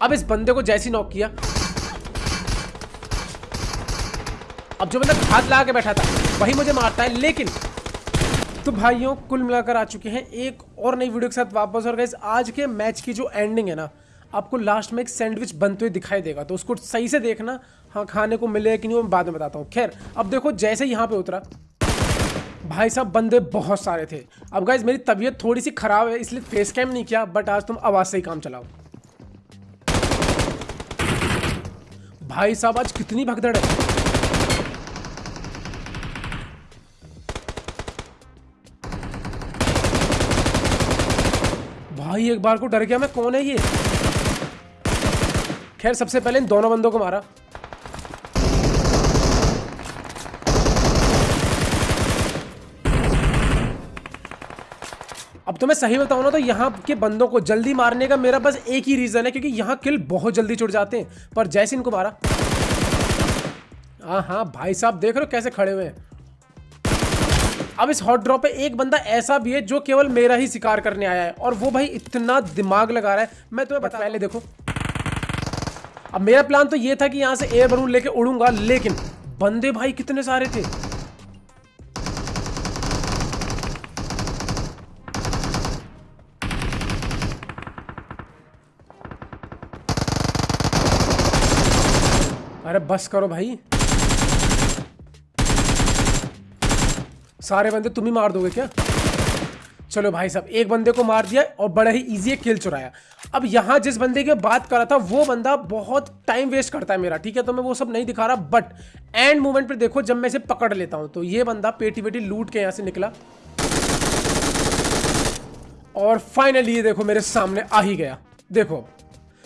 अब इस बंदे को जैसी नॉक किया। अब जो बंदा हाथ लगा के बैठा था, वही मुझे मारता है, लेकिन तो भाइयों, कुल मिलाकर आ चुके हैं एक और नई वीडियो के साथ वापस। और गाइस आज के मैच की जो एंडिंग है ना, आपको लास्ट में एक सैंडविच बनते हुए दिखाई देगा। तो उसको सही से देखना हाँ खाने को मिले कि नहीं, वो मैं बाद में बताता हूँ। खैर, अब देखो, जैसे यहाँ पे उतरा, भाई साहब, बंदे बहुत सारे थे। अब गाइज़ मेरी तबीयत थोड़ी सी खराब है, इसलिए फेस कैम नहीं किया बट आज तुम आवाज़ से ही काम चलाओ। भाई साहब, आज कितनी भगदड़ है। भाई, एक बार को डर गया मैं, कौन है ये? खैर, सबसे पहले इन दोनों बंदों को मारा। तो मैं सही बताऊँ ना तो यहाँ के बंदों को जल्दी मारने का मेरा बस एक ही रीजन है क्योंकि यहाँ किल बहुत जल्दी छुट जाते हैं। पर जैसे इनको मारा। हाँ हाँ भाई साहब देख रहे हो कैसे खड़े हुए हैं। अब इस हॉट ड्रॉप पे एक बंदा ऐसा भी है जो केवल मेरा ही शिकार करने आया है और वो भाई इतना दिमाग लगा रहा है। मैं तुम्हें बता पहले देखो। अब मेरा प्लान तो ये था कि यहाँ से एयर बलून लेके उड़ूँगा लेकिन बंदे भाई कितने सारे थे। अरे बस करो भाई। सारे बंदे तुम ही मार दोगे क्या? चलो भाई साहब, एक बंदे को मार दिया और बड़ा ही इजी किल चुराया। अब यहाँ जिस बंदे की बात कर रहा था, वो बंदा बहुत टाइम वेस्ट करता है मेरा, ठीक है? तो मैं वो सब नहीं दिखा रहा बट एंड मोमेंट पे देखो, जब मैं इसे पकड़ लेता हूँ तो ये बंदा पेटी पेटी लूट के यहाँ से निकला। और फाइनली ये देखो, मेरे सामने आ ही गया। देखो,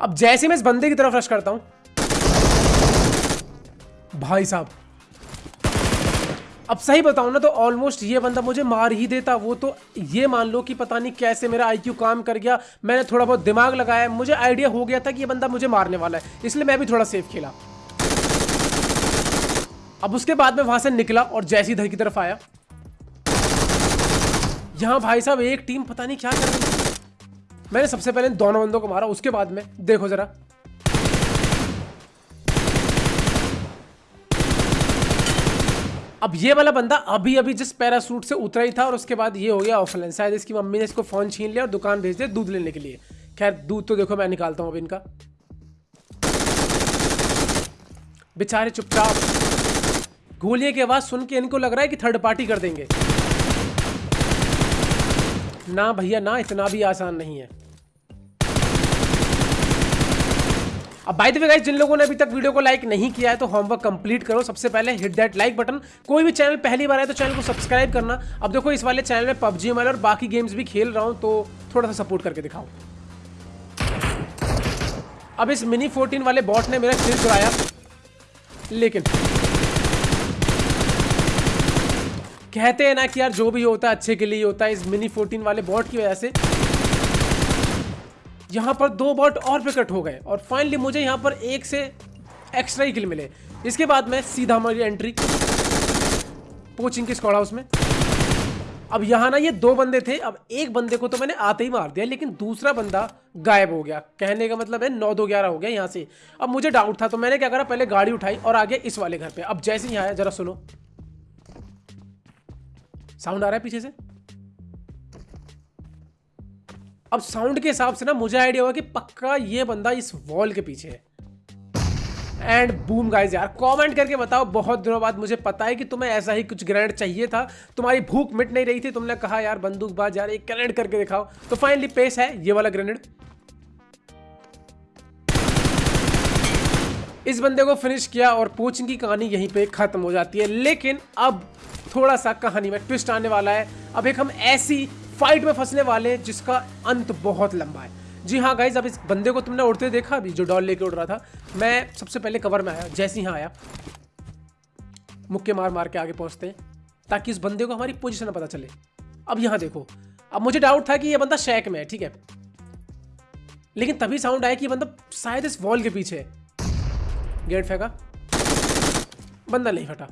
अब जैसे मैं इस बंदे की तरफ़ रश करता हूँ भाई साहब। अब सही बताऊँ ना तो ऑलमोस्ट ये बंदा मुझे मार ही देता। वो तो ये मान लो कि पता नहीं कैसे मेरा आईक्यू काम कर गया। मैंने थोड़ा बहुत दिमाग लगाया मुझे आइडिया हो गया था कि ये बंदा मुझे मारने वाला है। इसलिए मैं भी थोड़ा सेफ़ खेला। अब उसके बाद में वहाँ से निकला और जैसी इधर की तरफ़ आया। यहाँ भाई साहब एक टीम पता नहीं क्या कर रही मैंने सबसे पहले दोनों बंदों को मारा। उसके बाद में देखो जरा। अब ये वाला बंदा अभी अभी जिस पैरासूट से उतरा ही था और उसके बाद ये हो गया ऑफलाइन शायद इसकी मम्मी ने इसको फ़ोन छीन लिया और दुकान भेज दिया दूध लेने के लिए। खैर, दूध तो देखो मैं निकालता हूँ अब इनका। बेचारे चुपचाप। गोलियों की आवाज़ सुन के इनको लग रहा है कि थर्ड पार्टी कर देंगे। ना भैया, ना इतना भी आसान नहीं है। अब बाय द वे गाइस जिन लोगों ने अभी तक वीडियो को लाइक नहीं किया है तो होमवर्क कंप्लीट करो। सबसे पहले हिट दैट लाइक बटन कोई भी चैनल पहली बार है तो चैनल को सब्सक्राइब करना। अब देखो, इस वाले चैनल में पबजी एम और बाकी गेम्स भी खेल रहा हूँ तो थोड़ा सा सपोर्ट करके दिखाओ। अब इस मिनी 14 वाले बॉट ने मेरा किल चुराया लेकिन कहते हैं ना कि यार, जो भी होता है, अच्छे के लिए होता है। इस मिनी 14 वाले बॉट की वजह से यहाँ पर दो बॉट और प्रकट हो गए और फाइनली मुझे यहाँ पर एक से एक्स्ट्रा ही किल मिले। इसके बाद मैं सीधा हमारी एंट्री कोचिंग के स्कॉड हाउस में? अब यहाँ ना ये दो बंदे थे, अब एक बंदे को तो मैंने आते ही मार दिया, लेकिन दूसरा बंदा गायब हो गया। कहने का मतलब है नौ दो ग्यारह हो गया यहाँ से। अब मुझे डाउट था तो मैंने क्या करा, पहले गाड़ी उठाई और आ गया इस वाले घर पे। अब जैसे ही आया, जरा सुनो। साउंड आ रहा है पीछे से? अब साउंड के हिसाब से ना मुझे आइडिया हुआ कि पक्का ये बंदा इस वॉल के पीछे है। एंड बूम गाइज़ यार कमेंट करके बताओ, बहुत दिनों बाद मुझे पता है कि तुम्हें ऐसा ही कुछ ग्रेनेड चाहिए था। तुम्हारी भूख मिट नहीं रही थी, तुमने कहा, यार, बंदूकबाज, यार, एक ग्रेनेड करके दिखाओ। तो फाइनली पेश है, ये वाला ग्रेनेड इस बंदे को फिनिश किया और पोचिंग की कहानी यहीं पे खत्म हो जाती है। लेकिन अब थोड़ा सा कहानी में ट्विस्ट आने वाला है। अब एक हम ऐसी फाइट में फंसने वाले हैं जिसका अंत बहुत लंबा है। जी हाँ गाइज़ अब इस बंदे को तुमने उड़ते देखा अभी, जो डॉल लेके उड़ रहा था? मैं सबसे पहले कवर में आया, जैसे ही आया, मुक्के मार मार के आगे पहुँचते हैं, ताकि इस बंदे को हमारी पोजिशन पता चले। अब यहाँ देखो, अब मुझे डाउट था कि ये बंदा शैक में है, ठीक है? लेकिन तभी साउंड आया कि बंदा शायद इस वॉल के पीछे गेट फेंका। बंदा नहीं फटा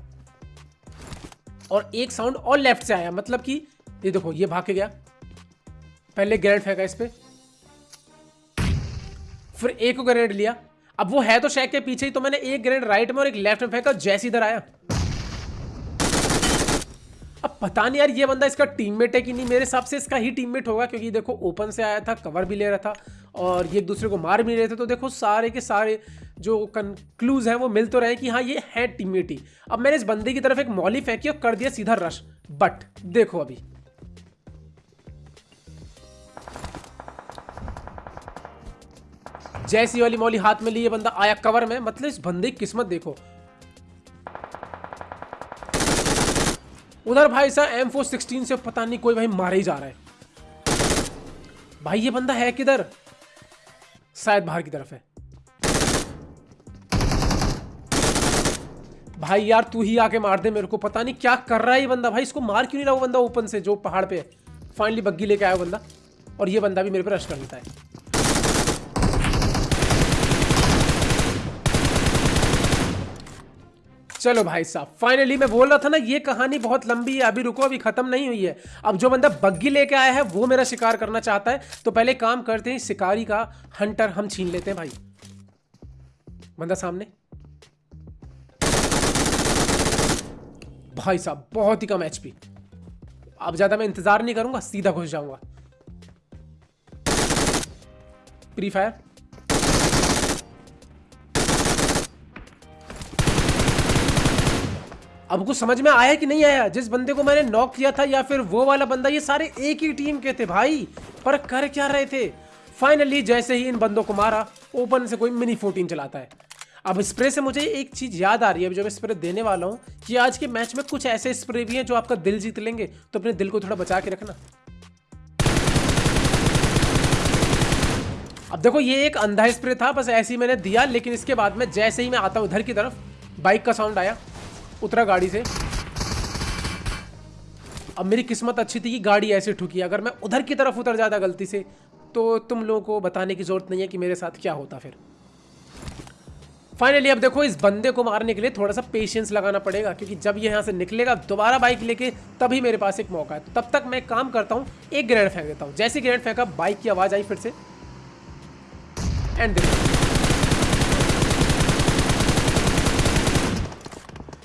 और एक साउंड और लेफ़्ट से आया मतलब कि ये देखो, ये भाग के गया। पहले ग्रेनेड फेंका इस पर फिर एक ग्रेनेड लिया। अब वो है तो शैक के पीछे ही तो मैंने एक ग्रेनेड राइट में और एक लेफ़्ट में फेंका जैसे इधर आया। अब पता नहीं यार, ये बंदा इसका टीममेट है कि नहीं? मेरे हिसाब से इसका ही टीममेट होगा, क्योंकि देखो ओपन से आया था कवर भी ले रहा था, और ये एक दूसरे को मार भी रहे थे तो देखो, सारे के सारे जो कंक्लूज हैं, वो मिल तो रहे कि हाँ ये है टीममेट ही। अब मैंने इस बंदे की तरफ़ एक मॉली फेंकी और कर दिया सीधा रश बट देखो अभी। जैसी वाली मौली हाथ में लिए बंदा आया कवर में मतलब इस बंदे की किस्मत देखो। उधर भाई साहब एम फोर सिक्सटीन से पता नहीं कोई भाई मारे ही जा रहा है। भाई, ये बंदा है किधर? शायद बाहर की तरफ़ है। भाई, यार, तू ही आके मार दे मेरे को, पता नहीं क्या कर रहा है ये बंदा। भाई, इसको मार क्यों नहीं रहा वो बंदा ओपन से, जो पहाड़ पे फाइनली बग्गी लेके आया बंदा, और ये बंदा भी मेरे पे रश कर लेता है। चलो भाई साहब फाइनली मैं बोल रहा था ना, ये कहानी बहुत लंबी है, अभी रुको, अभी खत्म नहीं हुई है। अब जो बंदा बग्गी लेके आया है, वो मेरा शिकार करना चाहता है तो पहले काम करते हैं, शिकारी का हंटर हम छीन लेते हैं भाई। बंदा सामने। भाई साहब, बहुत ही कम एचपी अब ज़्यादा मैं इंतज़ार नहीं करूँगा, सीधा घुस जाऊँगा। प्री फायर अब कुछ समझ में आया कि नहीं आया? जिस बंदे को मैंने नॉक किया था या फिर वो वाला बंदा, ये सारे एक ही टीम के थे भाई। पर कर क्या रहे थे? फाइनली जैसे ही इन बंदों को मारा ओपन से कोई मिनी फोर्टीन चलाता है। अब स्प्रे से मुझे एक चीज़ याद आ रही है जो मैं स्प्रे देने वाला हूँ, कि आज के मैच में कुछ ऐसे स्प्रे भी हैं जो आपका दिल जीत लेंगे तो अपने दिल को थोड़ा बचा के रखना। अब देखो, ये एक अंधा स्प्रे था, बस ऐसे ही मैंने दिया, लेकिन इसके बाद में जैसे ही मैं आता हूँ उधर की तरफ़ बाइक का साउंड आया। उतरा गाड़ी से। अब मेरी किस्मत अच्छी थी कि गाड़ी ऐसे ठुकी। अगर मैं उधर की तरफ़ उतर जाता गलती से तो तुम लोगों को बताने की ज़रूरत नहीं है कि मेरे साथ क्या होता फिर। फाइनली अब देखो, इस बंदे को मारने के लिए थोड़ा सा पेशेंस लगाना पड़ेगा, क्योंकि जब ये यहाँ से निकलेगा, दोबारा बाइक लेके, तभी मेरे पास एक मौका है। तो तब तक मैं काम करता हूँ, एक ग्रेनेड फेंक देता हूँ। जैसे ग्रेनेड फेंका बाइक की आवाज़ आई फिर से। एंड देखो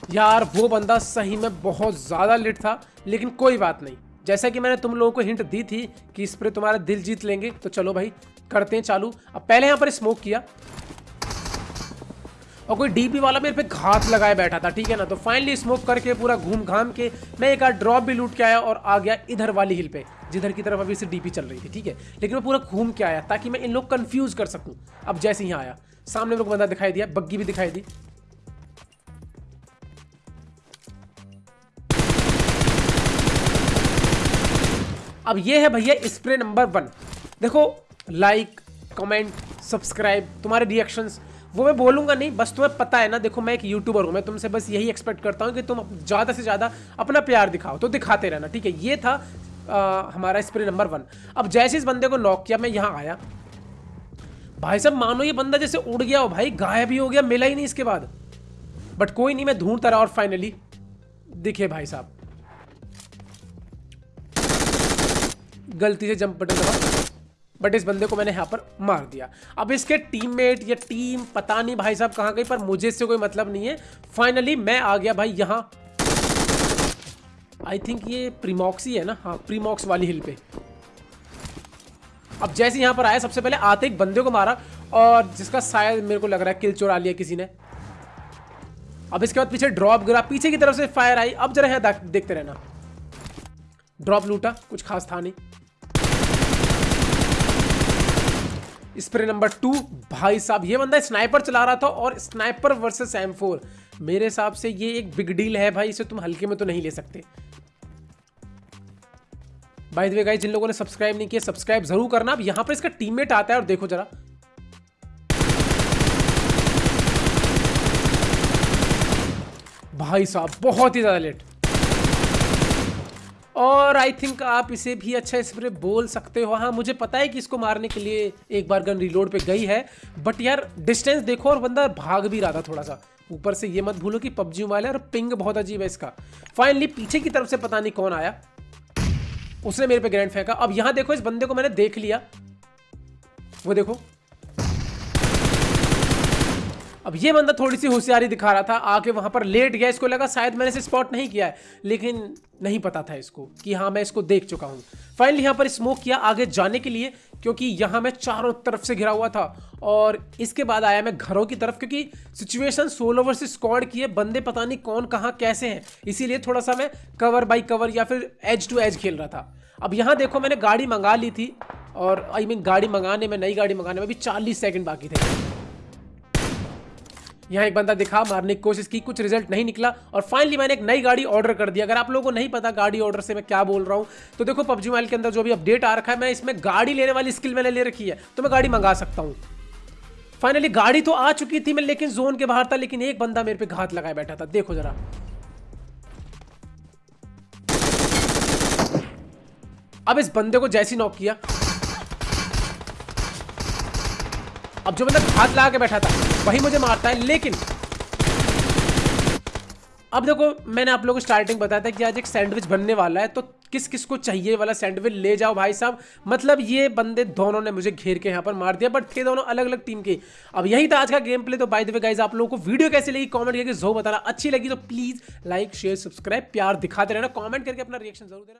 यार, वो बंदा सही में बहुत ज़्यादा लिट था, लेकिन कोई बात नहीं। जैसा कि मैंने तुम लोगों को हिंट दी थी कि इस पर तुम्हारा दिल जीत लेंगे तो चलो भाई, करते हैं चालू। अब पहले यहाँ पर स्मोक किया। और कोई डीपी वाला मेरे पे घात लगाए बैठा था, ठीक है ना? तो फाइनली स्मोक करके, पूरा घूम घाम के, मैं एक आध ड्रॉप भी लूट के आया और आ गया इधर वाली हिल पे, जिधर की तरफ़ अभी से डीपी चल रही थी, ठीक है? लेकिन मैं पूरा घूम के आया, ताकि मैं इन लोग कंफ्यूज कर सकूँ। अब जैसे यहाँ आया, सामने लोग बंदा दिखाई दिया, बग्गी भी दिखाई दी। अब ये है भैया स्प्रे नंबर वन देखो लाइक कमेंट सब्सक्राइब तुम्हारे रिएक्शंस वो मैं बोलूँगा नहीं बस तुम्हें पता है ना देखो मैं एक यूट्यूबर हूँ मैं तुमसे बस यही एक्सपेक्ट करता हूँ कि तुम ज़्यादा से ज़्यादा अपना प्यार दिखाओ तो दिखाते रहना ठीक है? ये था आ, हमारा स्प्रे नंबर वन अब जैसे इस बंदे को नॉक किया मैं यहाँ आया। भाई साहब मानो ये बंदा जैसे उड़ गया हो भाई गायब ही हो गया मिला ही नहीं इसके बाद। बट कोई नहीं मैं ढूंढता रहा और फाइनली दिखे भाई साहब। गलती से जंप बटन दबा, बट इस बंदे को मैंने यहाँ पर मार दिया। अब इसके टीममेट या टीम पता नहीं भाई साहब कहाँ गई, पर मुझे इससे कोई मतलब नहीं है। फाइनली मैं आ गया भाई यहाँ। आई थिंक ये प्रीमॉक्स ही है ना? हाँ प्रीमॉक्स वाली हिल पे। अब जैसे यहाँ पर आया, सबसे पहले आते एक बंदे को मारा, और जिसका शायद मेरे को लग रहा है किल चोरा लिया किसी ने। अब इसके बाद पीछे ड्रॉप गिरा, पीछे की तरफ़ से फायर आई। अब जरा यहाँ देखते रहना। ड्रॉप लूटा, कुछ खास था नहीं। स्प्रे नंबर टू, भाई साहब, ये बंदा स्नाइपर चला रहा था और स्नाइपर वर्सेस एम फोर मेरे हिसाब से ये एक बिग डील है भाई, इसे तुम हल्के में तो नहीं ले सकते। भाई वे गाइस जिन लोगों ने सब्सक्राइब नहीं किया सब्सक्राइब ज़रूर करना। अब यहाँ पर इसका टीममेट आता है और देखो जरा। भाई साहब, बहुत ही ज़्यादा लेट और आई थिंक आप इसे भी अच्छा स्प्रे बोल सकते हो। हाँ मुझे पता है कि इसको मारने के लिए एक बार गन रिलोड पे गई है बट यार डिस्टेंस देखो और बंदा भाग भी रहा था थोड़ा सा ऊपर से ये मत भूलो कि पबजी वाले और पिंग बहुत अजीब है इसका। फाइनली पीछे की तरफ़ से पता नहीं कौन आया। उसने मेरे पे ग्रैंड फेंका अब यहाँ देखो, इस बंदे को मैंने देख लिया। वो देखो। अब ये बंदा थोड़ी सी होशियारी दिखा रहा था आके वहाँ पर लेट गया इसको लगा शायद मैंने इसे स्पॉट नहीं किया है लेकिन नहीं पता था इसको कि हाँ मैं इसको देख चुका हूँ। फाइनली यहाँ पर स्मोक किया आगे जाने के लिए क्योंकि यहाँ मैं चारों तरफ़ से घिरा हुआ था और इसके बाद आया मैं घरों की तरफ़ क्योंकि सिचुएशन सोलो वर्स स्क्वाड की है बंदे पता नहीं कौन कहाँ कैसे हैं। इसीलिए थोड़ा सा मैं कवर बाई कवर या फिर एज टू एज खेल रहा था। अब यहाँ देखो मैंने गाड़ी मंगा ली थी और आई I मीन mean, गाड़ी मंगाने में नई गाड़ी मंगाने में भी चालीस सेकंड बाकी थे। यहाँ एक बंदा दिखा, मारने की कोशिश की, कुछ रिज़ल्ट नहीं निकला और फाइनली मैंने एक नई गाड़ी ऑर्डर कर दी। अगर आप लोगों को नहीं पता गाड़ी ऑर्डर से मैं क्या बोल रहा हूँ तो देखो पबजी मोबाइल के अंदर जो भी अपडेट आ रखा है, मैं इसमें गाड़ी लेने वाली स्किल मैंने ले रखी है तो मैं गाड़ी मंगा सकता हूँ। फाइनली गाड़ी तो आ चुकी थी, मैं लेकिन जोन के बाहर था, लेकिन एक बंदा मेरे पे घात लगाए बैठा था। देखो जरा। अब इस बंदे को जैसी नॉक किया अब जो बंदा हाथ लगा के बैठा था, वही मुझे मारता है, लेकिन अब देखो, मैंने आप लोगों को स्टार्टिंग बताया था कि आज एक सैंडविच बनने वाला है तो किस किस को चाहिए वाला सैंडविच ले जाओ भाई साहब। मतलब ये बंदे दोनों ने मुझे घेर के यहाँ पर मार दिया बट थे दोनों अलग अलग टीम के। अब यही था आज का गेम प्ले तो बाय द वे गाइज़ आप लोगों को वीडियो कैसे लगी कमेंट करके जो बताना। अच्छी लगी तो प्लीज़ लाइक शेयर सब्सक्राइब प्यार दिखाते रहना कॉमेंट करके अपना रिएक्शन ज़रूर देना।